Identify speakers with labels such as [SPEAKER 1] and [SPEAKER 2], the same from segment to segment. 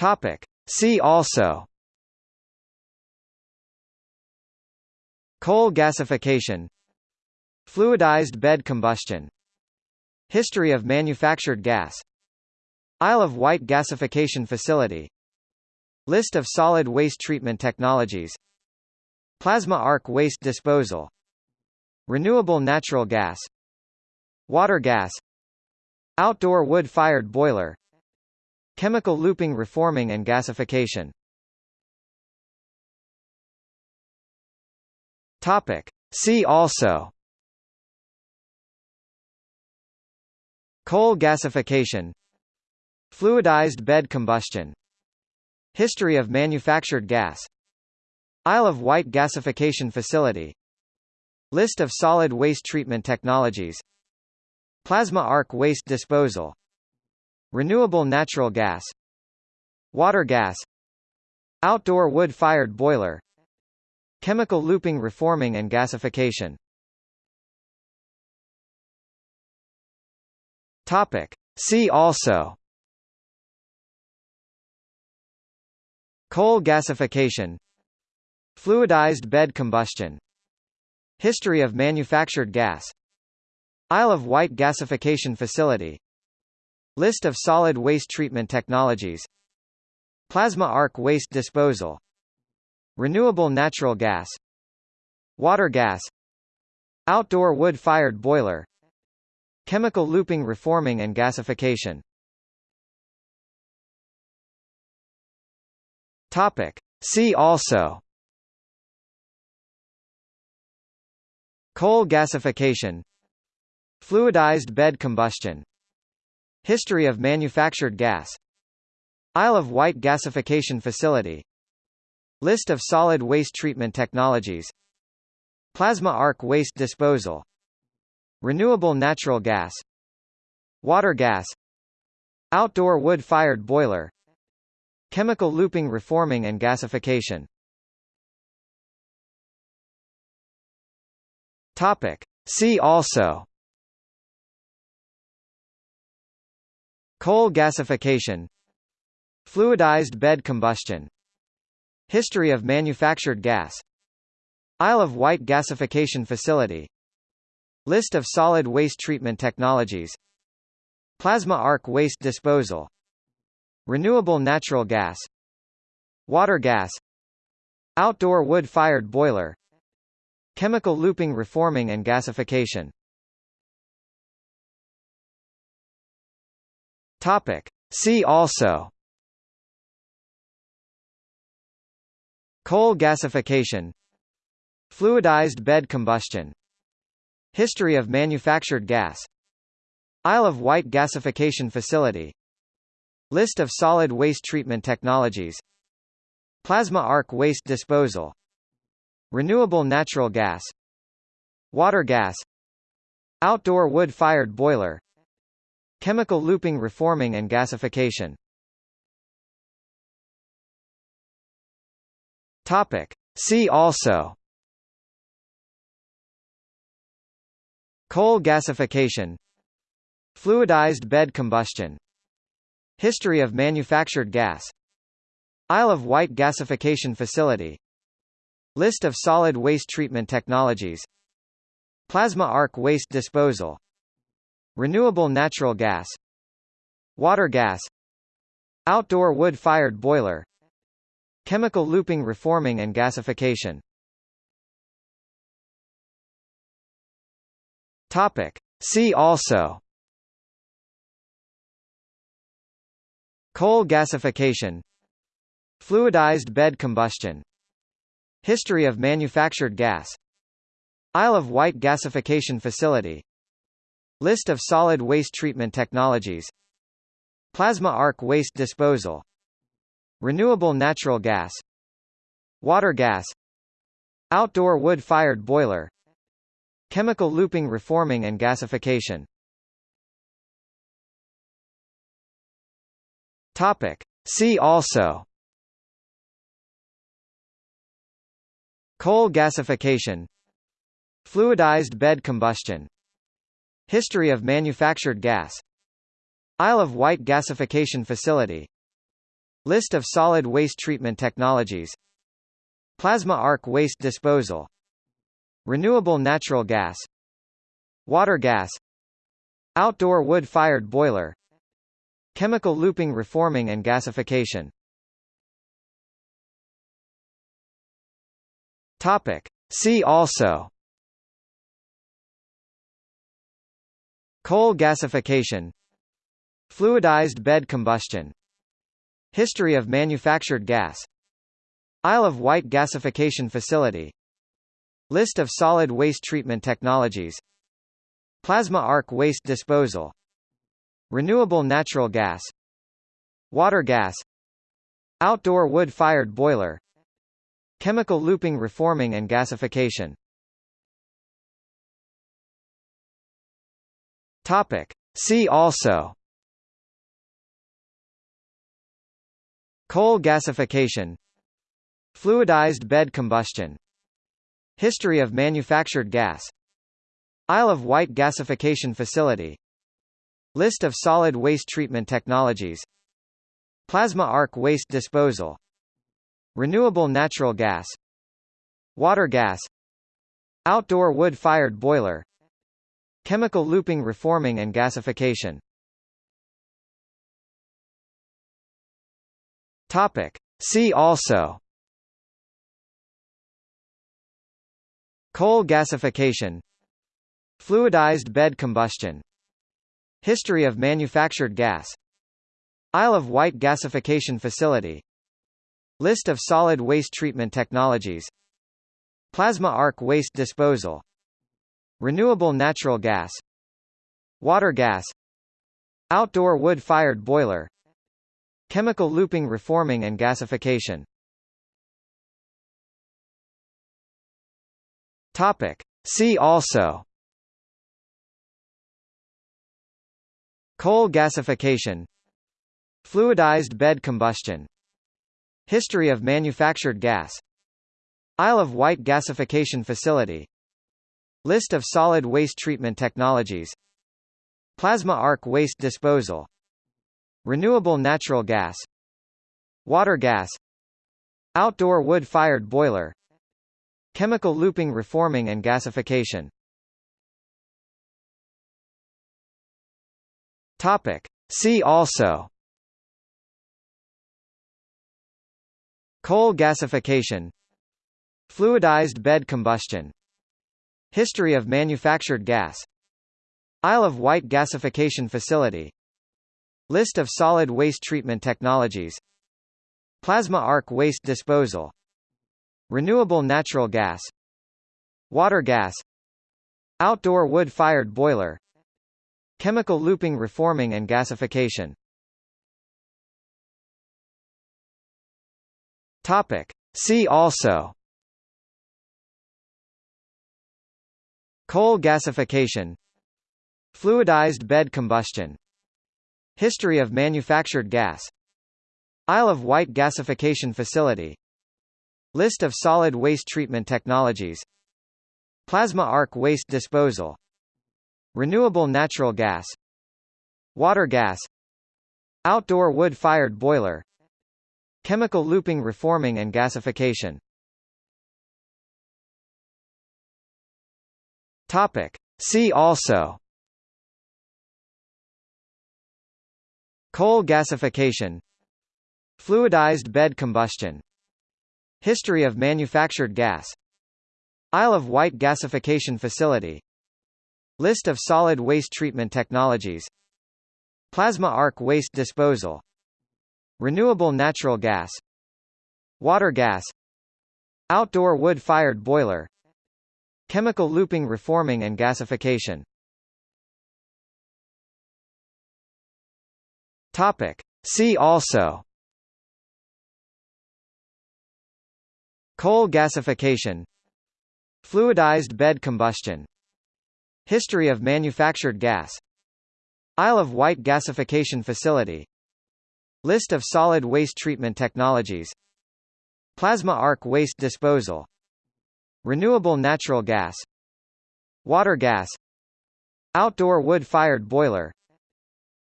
[SPEAKER 1] Topic. See also. Coal gasification. Fluidized bed combustion. History of manufactured gas. Isle of Wight gasification facility. List of solid waste treatment technologies. Plasma arc waste disposal. Renewable natural gas. Water gas. Outdoor wood-fired boiler Chemical looping reforming and gasification. Topic. See also. Coal gasification. Fluidized bed combustion. History of manufactured gas. Isle of Wight gasification facility. List of solid waste treatment technologies. Plasma arc waste disposal Renewable natural gas Water gas Outdoor wood-fired boiler Chemical looping reforming and gasification. Topic. See also. Coal gasification. Fluidized bed combustion. History of manufactured gas. Isle of Wight gasification facility List of solid waste treatment technologies. Plasma arc waste disposal. Renewable natural gas. Water gas. Outdoor wood-fired boiler. Chemical looping reforming and gasification. Topic. See also. Coal gasification. Fluidized bed combustion History of manufactured gas. Isle of Wight gasification facility. List of solid waste treatment technologies. Plasma arc waste disposal. Renewable natural gas. Water gas. Outdoor wood-fired boiler. Chemical looping reforming and gasification. Topic. See also Coal gasification Fluidized bed combustion History of manufactured gas Isle of Wight gasification facility List of solid waste treatment technologies Plasma arc waste disposal Renewable natural gas Water gas Outdoor wood-fired boiler Chemical looping reforming and gasification Topic. See also. Coal gasification. Fluidized bed combustion. History of manufactured gas. Isle of Wight gasification facility. List of solid waste treatment technologies. Plasma arc waste disposal. Renewable natural gas. Water gas. Outdoor wood-fired boiler Chemical looping reforming and gasification. Topic. See also. Coal gasification. Fluidized bed combustion. History of manufactured gas. Isle of Wight gasification facility. List of solid waste treatment technologies. Plasma arc waste disposal Renewable natural gas Water gas Outdoor wood-fired boiler Chemical looping reforming and gasification. Topic. See also. Coal gasification. Fluidized bed combustion. History of manufactured gas. Isle of Wight gasification facility List of solid waste treatment technologies. Plasma arc waste disposal. Renewable natural gas. Water gas. Outdoor wood-fired boiler. Chemical looping reforming and gasification. Topic. See also. Coal gasification. Fluidized bed combustion History of manufactured gas. Isle of Wight gasification facility. List of solid waste treatment technologies. Plasma arc waste disposal. Renewable natural gas. Water gas. Outdoor wood-fired boiler. Chemical looping reforming and gasification. Topic. See also Coal gasification Fluidized bed combustion History of manufactured gas Isle of Wight gasification facility List of solid waste treatment technologies Plasma arc waste disposal Renewable natural gas Water gas Outdoor wood-fired boiler Chemical looping reforming and gasification Topic. See also. Coal gasification. Fluidized bed combustion. History of manufactured gas. Isle of Wight gasification facility. List of solid waste treatment technologies. Plasma arc waste disposal. Renewable natural gas. Water gas. Outdoor wood-fired boiler Chemical looping reforming and gasification. Topic. See also. Coal gasification. Fluidized bed combustion. History of manufactured gas. Isle of Wight gasification facility. List of solid waste treatment technologies. Plasma arc waste disposal Renewable natural gas Water gas Outdoor wood-fired boiler Chemical looping reforming and gasification. Topic. See also. Coal gasification. Fluidized bed combustion. History of manufactured gas. Isle of Wight gasification facility List of solid waste treatment technologies. Plasma arc waste disposal. Renewable natural gas. Water gas. Outdoor wood-fired boiler. Chemical looping reforming and gasification. Topic. See also. Coal gasification. Fluidized bed combustion History of manufactured gas. Isle of Wight gasification facility. List of solid waste treatment technologies. Plasma arc waste disposal. Renewable natural gas. Water gas. Outdoor wood-fired boiler. Chemical looping reforming and gasification. Topic. See also Coal gasification Fluidized bed combustion History of manufactured gas Isle of Wight gasification facility List of solid waste treatment technologies Plasma arc waste disposal Renewable natural gas Water gas Outdoor wood-fired boiler Chemical looping reforming and gasification Topic. See also. Coal gasification. Fluidized bed combustion. History of manufactured gas. Isle of Wight gasification facility. List of solid waste treatment technologies. Plasma arc waste disposal. Renewable natural gas. Water gas. Outdoor wood-fired boiler Chemical looping reforming and gasification. Topic. See also. Coal gasification. Fluidized bed combustion. History of manufactured gas. Isle of Wight gasification facility. List of solid waste treatment technologies. Plasma arc waste disposal renewable natural gas water gas outdoor wood-fired boiler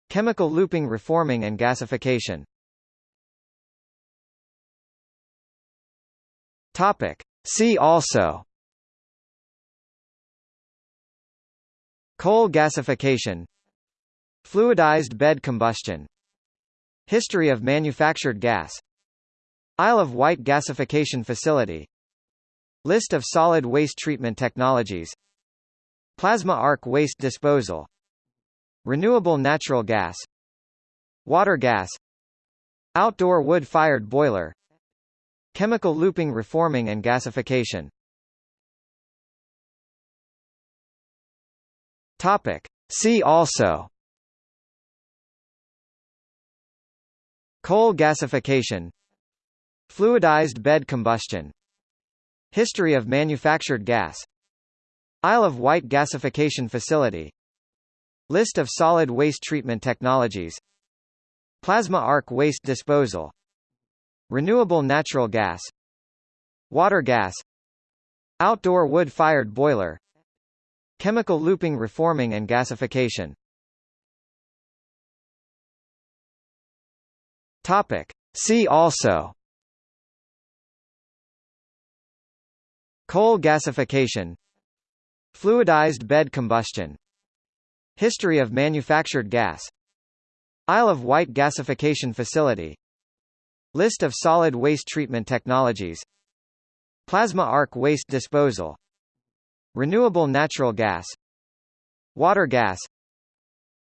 [SPEAKER 1] chemical looping reforming and gasification. Topic. See also. Coal gasification. Fluidized bed combustion. History of manufactured gas. Isle of Wight gasification facility. List of solid waste treatment technologies. Plasma arc waste disposal. Renewable natural gas. Water gas. Outdoor wood-fired boiler. Chemical looping reforming and gasification. Topic. See also. Coal gasification. Fluidized bed combustion History of manufactured gas. Isle of Wight gasification facility. List of solid waste treatment technologies. Plasma arc waste disposal. Renewable natural gas. Water gas. Outdoor wood-fired boiler. Chemical looping reforming and gasification. Topic. See also Coal gasification Fluidized bed combustion History of manufactured gas Isle of Wight gasification facility List of solid waste treatment technologies Plasma arc waste disposal Renewable natural gas Water gas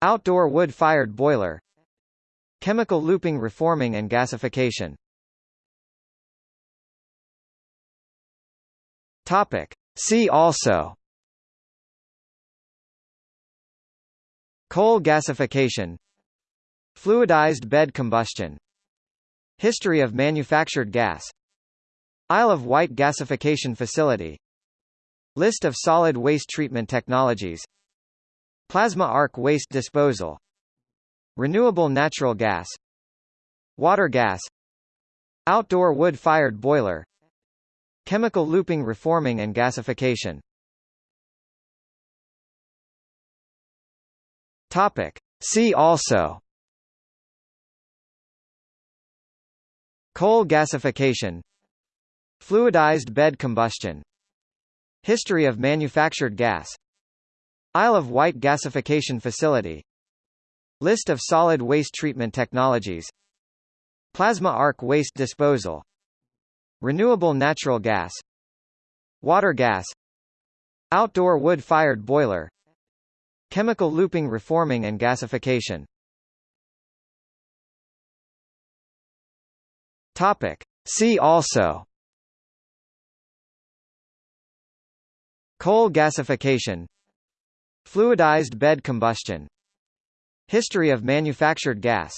[SPEAKER 1] Outdoor wood-fired boiler Chemical looping reforming and gasification Topic. See also. Coal gasification. Fluidized bed combustion. History of manufactured gas. Isle of Wight gasification facility. List of solid waste treatment technologies. Plasma arc waste disposal. Renewable natural gas. Water gas. Outdoor wood-fired boiler Chemical looping reforming and gasification. Topic. See also. Coal gasification. Fluidized bed combustion. History of manufactured gas. Isle of Wight gasification facility. List of solid waste treatment technologies. Plasma arc waste disposal Renewable natural gas Water gas Outdoor wood-fired boiler Chemical looping reforming and gasification. Topic. See also. Coal gasification. Fluidized bed combustion. History of manufactured gas.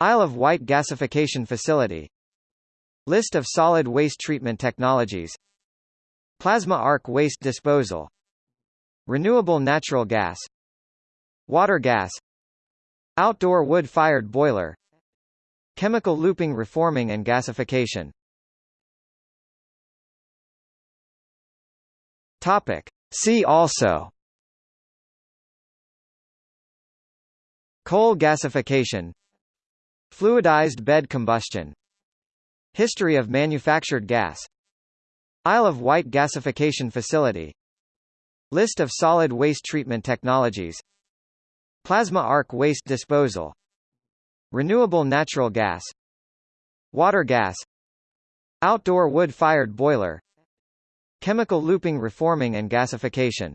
[SPEAKER 1] Isle of Wight gasification facility List of solid waste treatment technologies. Plasma arc waste disposal. Renewable natural gas. Water gas. Outdoor wood-fired boiler. Chemical looping reforming and gasification. Topic. See also. Coal gasification. Fluidized bed combustion History of manufactured gas. Isle of Wight gasification facility. List of solid waste treatment technologies. Plasma arc waste disposal. Renewable natural gas. Water gas. Outdoor wood-fired boiler. Chemical looping reforming and gasification.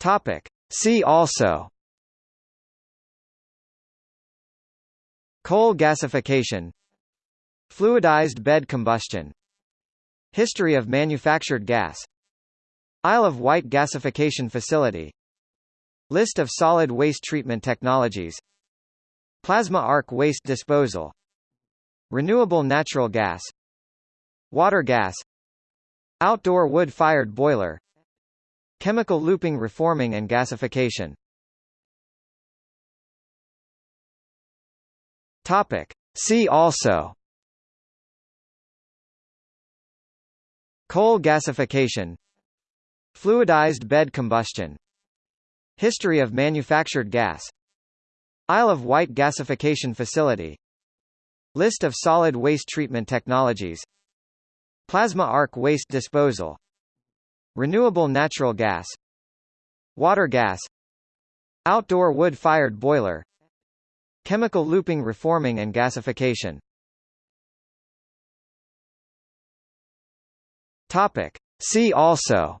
[SPEAKER 1] Topic. See also Coal gasification Fluidized bed combustion History of manufactured gas Isle of Wight gasification facility List of solid waste treatment technologies Plasma arc waste disposal Renewable natural gas Water gas Outdoor wood-fired boiler Chemical looping reforming and gasification Topic. See also. Coal gasification. Fluidized bed combustion. History of manufactured gas. Isle of Wight gasification facility. List of solid waste treatment technologies. Plasma arc waste disposal. Renewable natural gas. Water gas. Outdoor wood-fired boiler Chemical looping reforming and gasification. Topic. See also.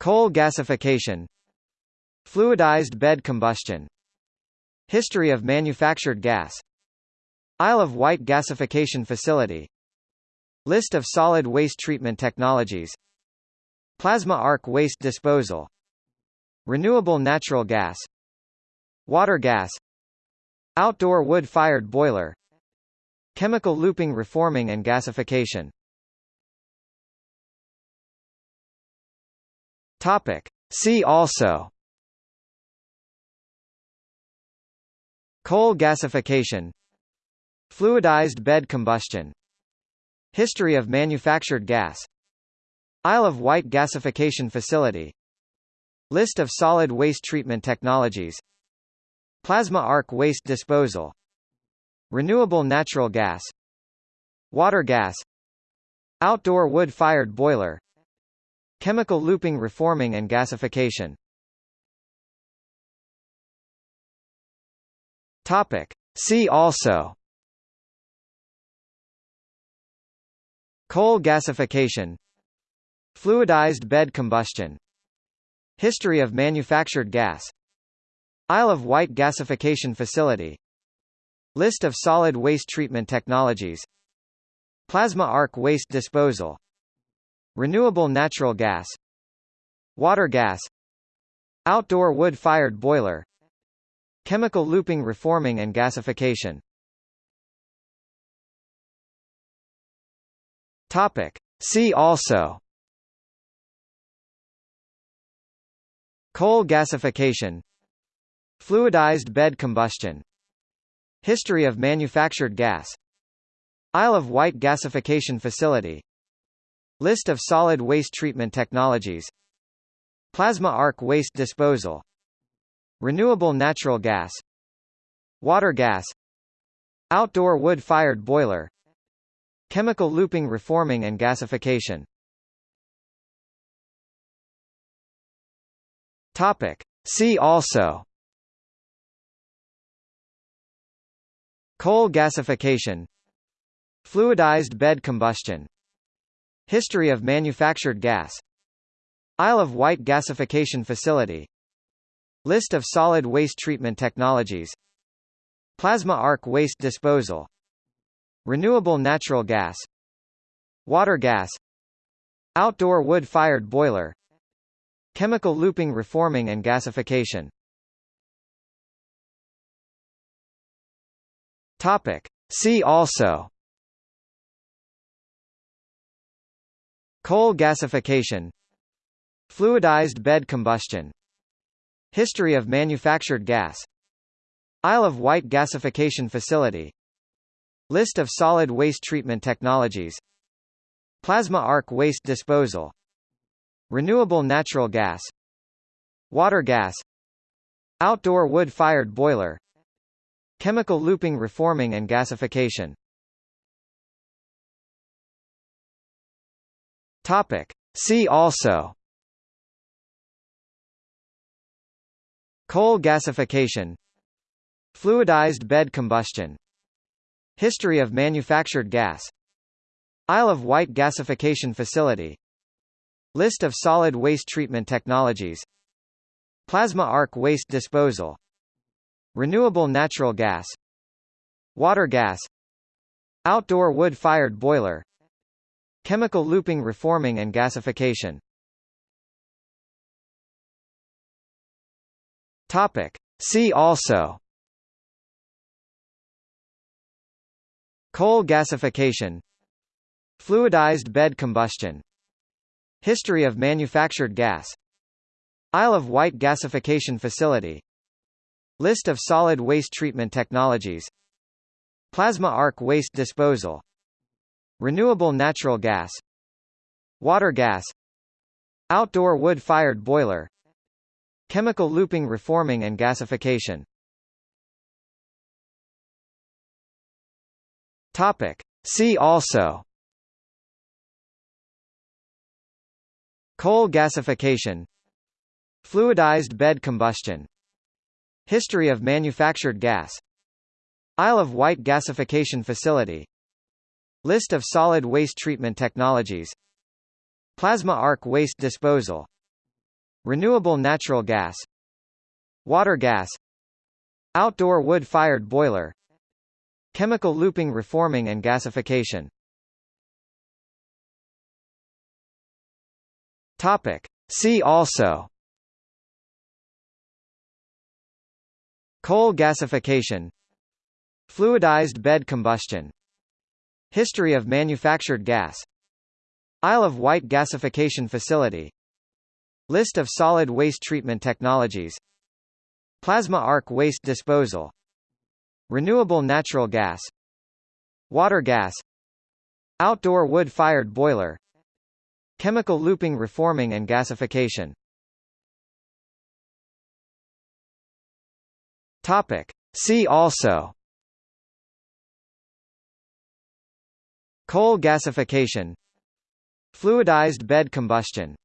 [SPEAKER 1] Coal gasification. Fluidized bed combustion. History of manufactured gas. Isle of Wight gasification facility. List of solid waste treatment technologies. Plasma arc waste disposal Renewable natural gas Water gas Outdoor wood-fired boiler Chemical looping reforming and gasification. Topic. See also. Coal gasification. Fluidized bed combustion. History of manufactured gas. Isle of Wight gasification facility List of solid waste treatment technologies. Plasma arc waste disposal. Renewable natural gas. Water gas. Outdoor wood-fired boiler. Chemical looping reforming and gasification. Topic. See also. Coal gasification. Fluidized bed combustion History of manufactured gas. Isle of Wight gasification facility. List of solid waste treatment technologies. Plasma arc waste disposal. Renewable natural gas. Water gas. Outdoor wood-fired boiler. Chemical looping reforming and gasification. Topic. See also Coal gasification Fluidized bed combustion History of manufactured gas Isle of Wight gasification facility List of solid waste treatment technologies Plasma arc waste disposal Renewable natural gas Water gas Outdoor wood-fired boiler Chemical looping reforming and gasification Topic. See also. Coal gasification. Fluidized bed combustion. History of manufactured gas. Isle of Wight gasification facility. List of solid waste treatment technologies. Plasma arc waste disposal. Renewable natural gas. Water gas. Outdoor wood-fired boiler Chemical looping reforming and gasification. Topic. See also. Coal gasification. Fluidized bed combustion. History of manufactured gas. Isle of Wight gasification facility. List of solid waste treatment technologies. Plasma arc waste disposal Renewable natural gas Water gas Outdoor wood-fired boiler Chemical looping reforming and gasification. Topic. See also. Coal gasification. Fluidized bed combustion. History of manufactured gas. Isle of Wight gasification facility List of solid waste treatment technologies. Plasma arc waste disposal. Renewable natural gas. Water gas. Outdoor wood-fired boiler. Chemical looping reforming and gasification. Topic. See also. Coal gasification. Fluidized bed combustion History of manufactured gas. Isle of Wight gasification facility. List of solid waste treatment technologies. Plasma arc waste disposal. Renewable natural gas. Water gas. Outdoor wood-fired boiler. Chemical looping reforming and gasification. Topic. See also Coal gasification Fluidized bed combustion History of manufactured gas Isle of Wight gasification facility List of solid waste treatment technologies Plasma arc waste disposal Renewable natural gas Water gas Outdoor wood-fired boiler Chemical looping reforming and gasification Topic. See also. Coal gasification. Fluidized bed combustion. History of manufactured gas. Isle of Wight gasification facility. List of solid waste treatment technologies. Plasma arc waste disposal. Renewable natural gas. Water gas. Outdoor wood-fired boiler Chemical looping reforming and gasification. Topic. See also. Coal gasification. Fluidized bed combustion.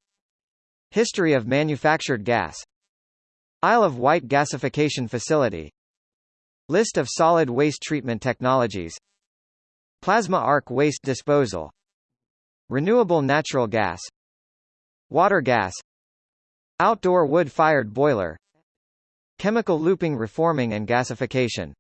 [SPEAKER 1] History of manufactured gas. Isle of Wight gasification facility. List of solid waste treatment technologies. Plasma arc waste disposal Renewable natural gas Water gas Outdoor wood-fired boiler Chemical looping reforming and gasification